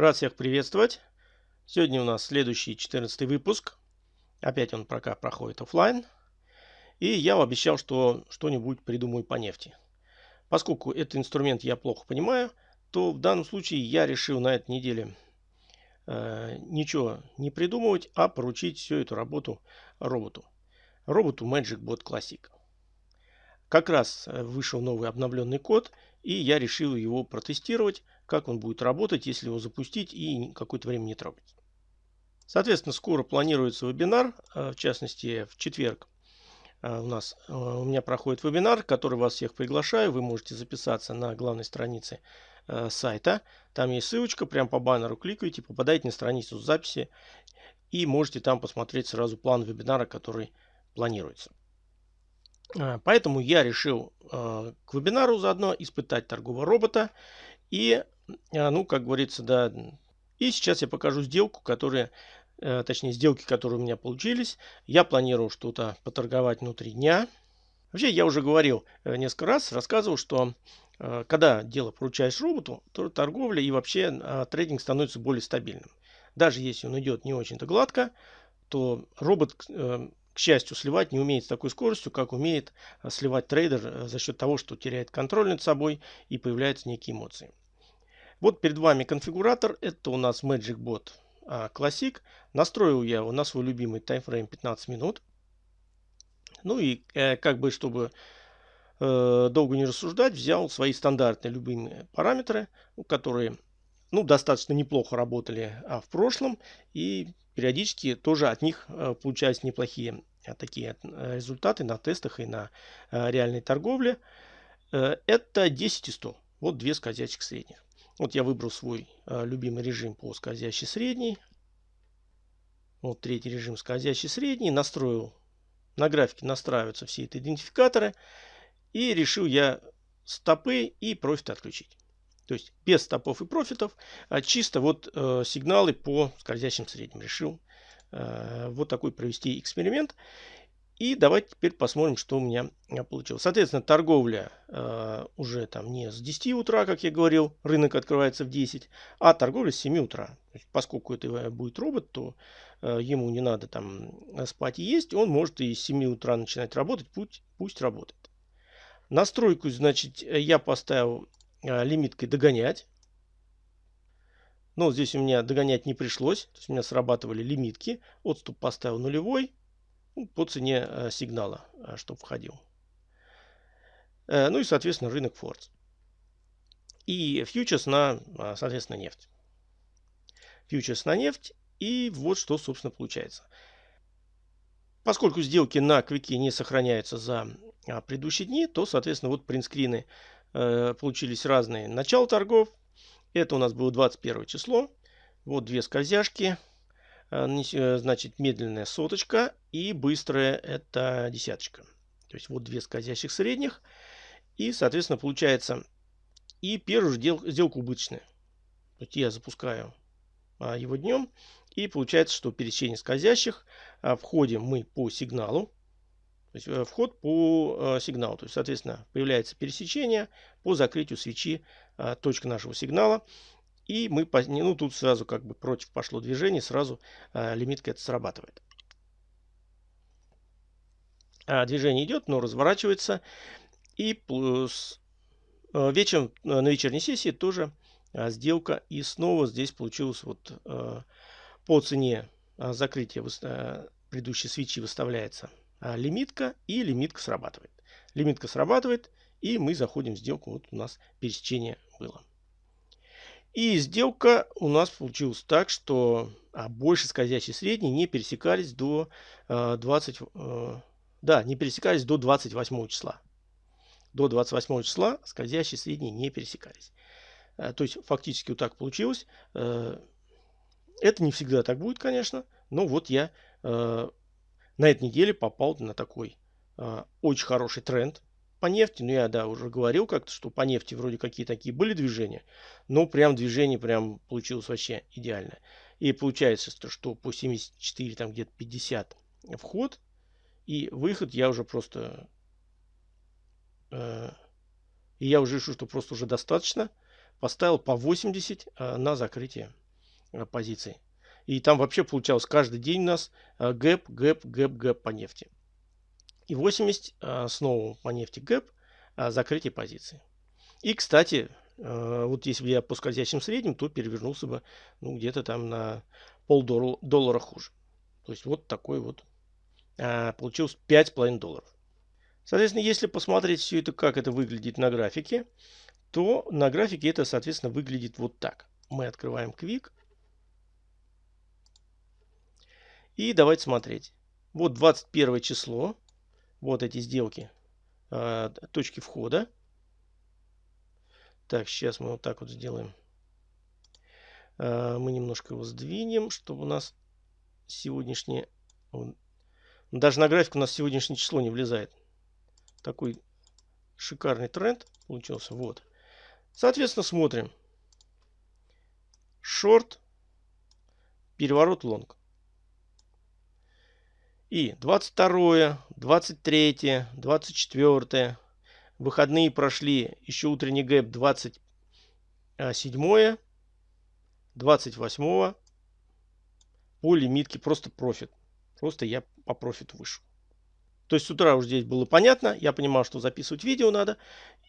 Рад всех приветствовать. Сегодня у нас следующий 14 выпуск. Опять он пока проходит офлайн. И я обещал, что что-нибудь придумаю по нефти. Поскольку этот инструмент я плохо понимаю, то в данном случае я решил на этой неделе э, ничего не придумывать, а поручить всю эту работу роботу. Роботу MagicBot Classic. Как раз э, вышел новый обновленный код, и я решил его протестировать, как он будет работать, если его запустить и какое-то время не трогать. Соответственно, скоро планируется вебинар, э, в частности в четверг э, у нас у меня проходит вебинар, который вас всех приглашаю. Вы можете записаться на главной странице сайта. Там есть ссылочка, прям по баннеру кликаете, попадаете на страницу записи и можете там посмотреть сразу план вебинара, который планируется. А, поэтому я решил а, к вебинару заодно испытать торгового робота. И, а, ну, как говорится, да. И сейчас я покажу сделку, которая, э, точнее, сделки, которые у меня получились. Я планирую что-то поторговать внутри дня. Вообще, я уже говорил э, несколько раз, рассказывал, что э, когда дело поручаешь роботу, то торговля и вообще трейдинг становится более стабильным. Даже если он идет не очень-то гладко, то робот к счастью, сливать не умеет с такой скоростью, как умеет э, сливать трейдер э, за счет того, что теряет контроль над собой и появляются некие эмоции. Вот перед вами конфигуратор. Это у нас MagicBot а, Classic. Настроил я его на свой любимый таймфрейм 15 минут. Ну и э, как бы, чтобы долго не рассуждать, взял свои стандартные любимые параметры, которые ну, достаточно неплохо работали а, в прошлом. И периодически тоже от них э, получались неплохие э, такие э, результаты на тестах и на реальной торговле. Это 10 и 100. Вот две скользящих средних. Вот я выбрал свой любимый режим по скользящей средней. Вот третий режим скользящий средний. Настроил, на графике настраиваются все эти идентификаторы. И решил я стопы и профит отключить. То есть без стопов и профитов, а чисто вот э, сигналы по скользящим средним. Решил э, вот такой провести эксперимент. И давайте теперь посмотрим, что у меня э, получилось. Соответственно, торговля э, уже там не с 10 утра, как я говорил, рынок открывается в 10, а торговля с 7 утра. Есть, поскольку это будет робот, то э, ему не надо там спать и есть, он может и с 7 утра начинать работать, пусть, пусть работает. Настройку, значит, я поставил лимиткой догонять. Но здесь у меня догонять не пришлось. То есть у меня срабатывали лимитки. Отступ поставил нулевой ну, по цене а, сигнала, а, чтобы входил. Э, ну и, соответственно, рынок Фордс. И фьючерс на, соответственно, нефть. Фьючерс на нефть. И вот что, собственно, получается. Поскольку сделки на квике не сохраняются за предыдущие дни, то, соответственно, вот принтскрины Э, получились разные. Начало торгов. Это у нас было 21 число. Вот две скользяшки. Э, э, значит, медленная соточка и быстрая это десяточка. То есть вот две скользящих средних. И, соответственно, получается и первую же сделку убыточная. То есть я запускаю а, его днем. И получается, что пересечение скользящих. А, входим мы по сигналу. То есть э, вход по э, сигналу. То есть, соответственно, появляется пересечение по закрытию свечи э, точка нашего сигнала. И мы, ну тут сразу как бы против пошло движение, сразу лимитка это срабатывает. А движение идет, но разворачивается. И плюс вечером на вечерней сессии тоже сделка. И снова здесь получилось вот по цене закрытия предыдущей свечи выставляется лимитка, и лимитка срабатывает. Лимитка срабатывает, и мы заходим в сделку. Вот у нас пересечение было. И сделка у нас получилась так, что а, больше скользящие средние не пересекались до а, 20, а, да, не пересекались до 28 числа. До 28 числа скользящие средние не пересекались. А, то есть фактически вот так получилось. А, это не всегда так будет, конечно, но вот я а, на этой неделе попал на такой э, очень хороший тренд по нефти. Ну, я, да, уже говорил как-то, что по нефти вроде какие такие были движения. Но прям движение прям получилось вообще идеально. И получается, что по 74, там где-то 50 вход. И выход я уже просто... Э, и я уже решил, что просто уже достаточно. Поставил по 80 э, на закрытие позиций. И там вообще получалось каждый день у нас гэп, гэп, гэп, гэп по нефти. И 80 снова по нефти гэп, закрытие позиции. И, кстати, вот если бы я по скользящим средним, то перевернулся бы ну, где-то там на полдоллара хуже. То есть вот такой вот получилось 5,5 долларов. Соответственно, если посмотреть все это, как это выглядит на графике, то на графике это, соответственно, выглядит вот так. Мы открываем Quick. И давайте смотреть. Вот 21 число. Вот эти сделки. Э, точки входа. Так, сейчас мы вот так вот сделаем. Э, мы немножко его сдвинем, чтобы у нас сегодняшнее... Даже на график у нас сегодняшнее число не влезает. Такой шикарный тренд получился. Вот. Соответственно, смотрим. Шорт, переворот лонг. И 22, 23, 24. Выходные прошли. Еще утренний гэп 27, 28. По лимитке просто профит. Просто я по профиту вышел. То есть с утра уже здесь было понятно. Я понимал, что записывать видео надо.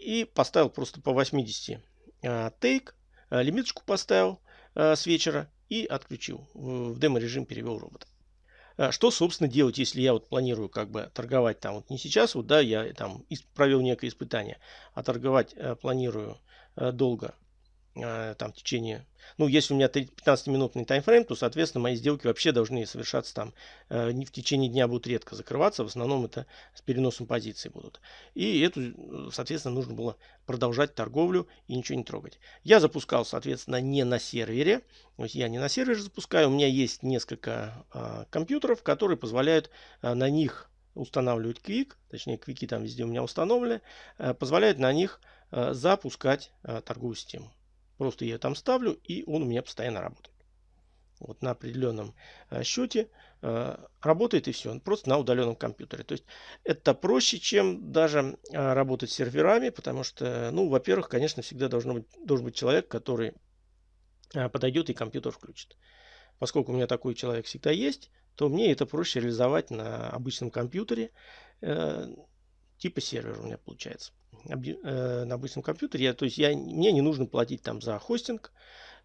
И поставил просто по 80 а, take. А, лимиточку поставил а, с вечера и отключил. В демо-режим перевел робота. Что, собственно, делать, если я вот планирую как бы торговать там вот не сейчас, вот да, я там провел некое испытание, а торговать планирую долго? Э, там в течение, ну, если у меня 15-минутный таймфрейм, то, соответственно, мои сделки вообще должны совершаться там э, не в течение дня будут редко закрываться, в основном это с переносом позиций будут. И эту, э, соответственно, нужно было продолжать торговлю и ничего не трогать. Я запускал, соответственно, не на сервере, то есть я не на сервере запускаю, у меня есть несколько э, компьютеров, которые позволяют э, на них устанавливать Quick, точнее, квики там везде у меня установлены, э, позволяют на них э, запускать э, торговую систему. Просто я там ставлю, и он у меня постоянно работает. Вот на определенном э, счете э, работает и все. Просто на удаленном компьютере. То есть это проще, чем даже э, работать с серверами, потому что, ну, во-первых, конечно, всегда должен быть, должен быть человек, который подойдет и компьютер включит. Поскольку у меня такой человек всегда есть, то мне это проще реализовать на обычном компьютере, типа сервера у меня получается. Э, на обычном компьютере. Я, то есть я, мне не нужно платить там за хостинг.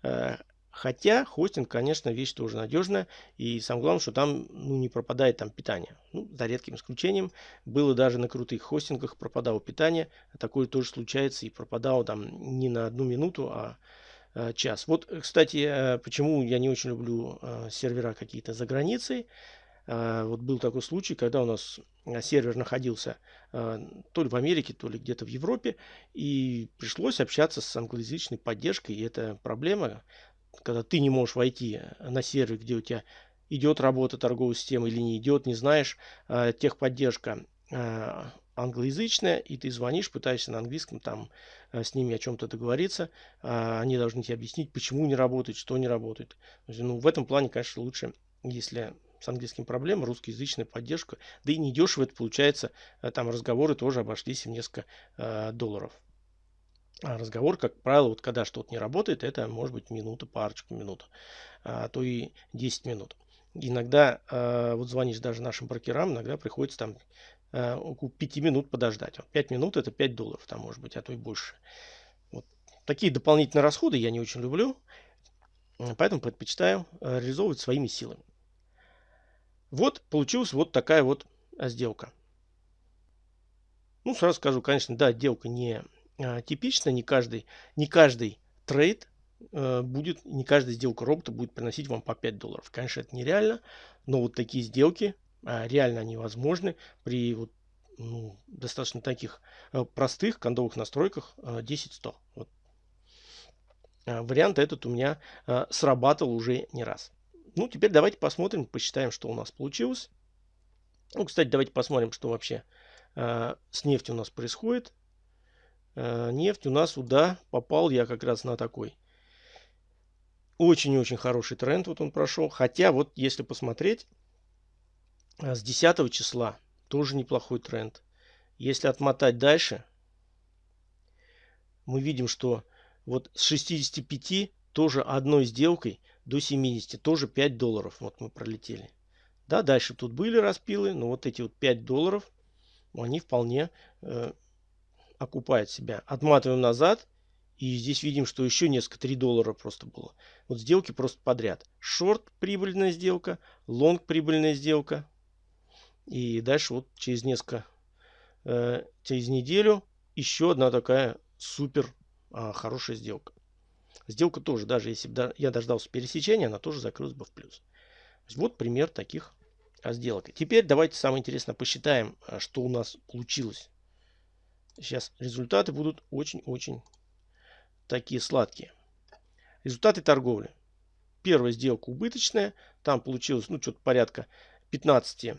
Э, хотя хостинг, конечно, вещь тоже надежная. И самое главное, что там ну, не пропадает там питание. Ну, за редким исключением. Было даже на крутых хостингах пропадало питание. Такое тоже случается и пропадало там не на одну минуту, а э, час. Вот, кстати, почему я не очень люблю сервера какие-то за границей. А, вот был такой случай, когда у нас а, сервер находился а, то ли в Америке, то ли где-то в Европе, и пришлось общаться с англоязычной поддержкой. И это проблема, когда ты не можешь войти на сервер, где у тебя идет работа торговой системы или не идет, не знаешь, техподдержка англоязычная, и ты звонишь, пытаешься на английском там с ними о чем-то договориться, они должны тебе объяснить, почему не работает, что не работает. Ну, в этом плане, конечно, лучше, если с английским проблем, русскоязычная поддержка. Да и недешево это получается. Э, там разговоры тоже обошлись в несколько э, долларов. А разговор, как правило, вот когда что-то не работает, это может быть минута, парочку минут, а то и 10 минут. Иногда э, вот звонишь даже нашим брокерам, иногда приходится там э, около 5 минут подождать. 5 минут это 5 долларов, там может быть, а то и больше. Вот. Такие дополнительные расходы я не очень люблю, поэтому предпочитаю э, реализовывать своими силами. Вот получилась вот такая вот а, сделка. Ну, сразу скажу, конечно, да, сделка не а, типичная, не каждый, не каждый трейд а, будет, не каждая сделка робота будет приносить вам по 5 долларов. Конечно, это нереально, но вот такие сделки а, реально они возможны при вот, ну, достаточно таких а, простых кондовых настройках а, 10-100. Вот. А, вариант этот у меня а, срабатывал уже не раз. Ну, теперь давайте посмотрим, посчитаем, что у нас получилось. Ну, кстати, давайте посмотрим, что вообще э, с нефтью у нас происходит. Э, нефть у нас сюда попал я как раз на такой очень-очень хороший тренд. Вот он прошел. Хотя вот если посмотреть, э, с 10 числа тоже неплохой тренд. Если отмотать дальше, мы видим, что вот с 65 тоже одной сделкой до 70, тоже 5 долларов. Вот мы пролетели. Да, дальше тут были распилы, но вот эти вот 5 долларов, они вполне э, окупают себя. Отматываем назад. И здесь видим, что еще несколько 3 доллара просто было. Вот сделки просто подряд. Шорт прибыльная сделка, лонг прибыльная сделка. И дальше вот через несколько, э, через неделю еще одна такая супер э, хорошая сделка. Сделка тоже, даже если бы я дождался пересечения, она тоже закрылась бы в плюс. Вот пример таких а, сделок. Теперь давайте самое интересное посчитаем, а, что у нас получилось. Сейчас результаты будут очень-очень такие сладкие. Результаты торговли. Первая сделка убыточная. Там получилось ну что-то порядка 15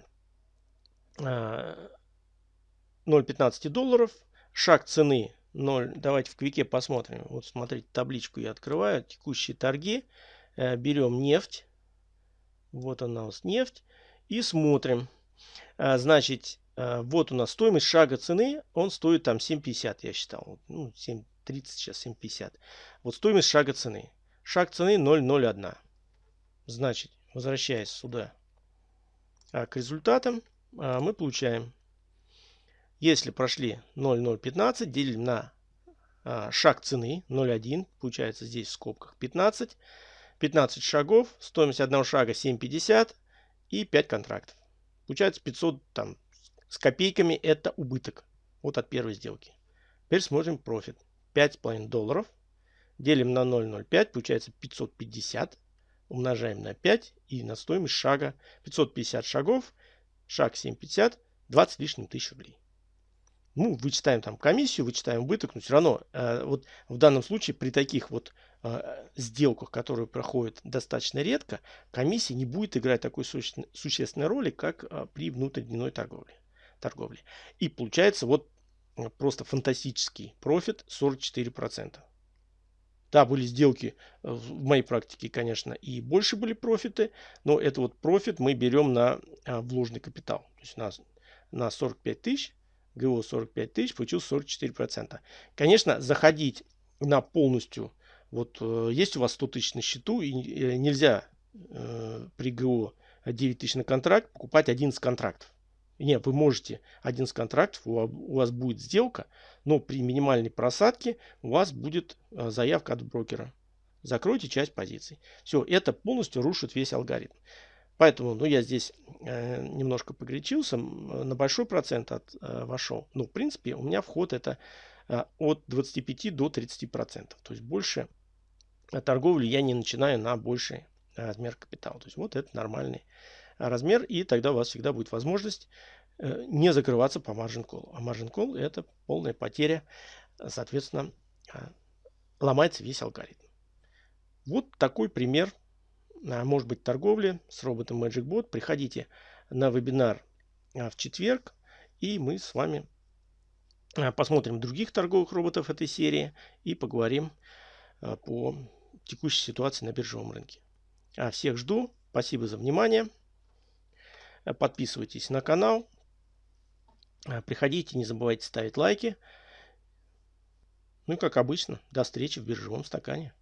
0,15 долларов. Шаг цены 0. Давайте в квике посмотрим. Вот смотрите, табличку я открываю. Текущие торги. Э, берем нефть. Вот она у нас нефть. И смотрим. Э, значит, э, вот у нас стоимость шага цены. Он стоит там 7,50 я считал. Ну, 7,30 сейчас 7,50. Вот стоимость шага цены. Шаг цены 0,01. Значит, возвращаясь сюда к результатам, мы получаем если прошли 0,015, делим на а, шаг цены 0,1, получается здесь в скобках 15. 15 шагов, стоимость одного шага 7,50 и 5 контрактов. Получается 500 там с копейками это убыток. Вот от первой сделки. Теперь смотрим профит. 5,5 долларов. Делим на 0,05, получается 550. Умножаем на 5 и на стоимость шага 550 шагов. Шаг 7,50, 20 лишним тысяч рублей ну, вычитаем там комиссию, вычитаем убыток, но все равно э, вот в данном случае при таких вот э, сделках, которые проходят достаточно редко, комиссия не будет играть такой суще существенной роли, как э, при внутридневной торговле, торговле. И получается вот э, просто фантастический профит 44%. Да, были сделки э, в моей практике, конечно, и больше были профиты, но это вот профит мы берем на э, вложенный капитал. То есть на, на 45 тысяч ГО 45 тысяч, получил 44%. Конечно, заходить на полностью, вот э, есть у вас 100 тысяч на счету, и э, нельзя э, при ГО 9 тысяч на контракт покупать 11 контрактов. Нет, вы можете 11 контрактов, у вас будет сделка, но при минимальной просадке у вас будет заявка от брокера. Закройте часть позиций. Все, это полностью рушит весь алгоритм. Поэтому, ну, я здесь э, немножко погречился, на большой процент от, э, вошел. Ну, в принципе, у меня вход это э, от 25 до 30 процентов. То есть больше торговли я не начинаю на больший размер капитала. То есть вот это нормальный размер. И тогда у вас всегда будет возможность э, не закрываться по margin call. А margin call это полная потеря. Соответственно, э, ломается весь алгоритм. Вот такой пример а, может быть торговли с роботом MagicBot, приходите на вебинар а, в четверг, и мы с вами а, посмотрим других торговых роботов этой серии и поговорим по текущей ситуации на биржевом рынке. Всех жду. Спасибо за внимание. Подписывайтесь на канал. Приходите, не забывайте ставить лайки. Ну и как обычно, до встречи в биржевом стакане.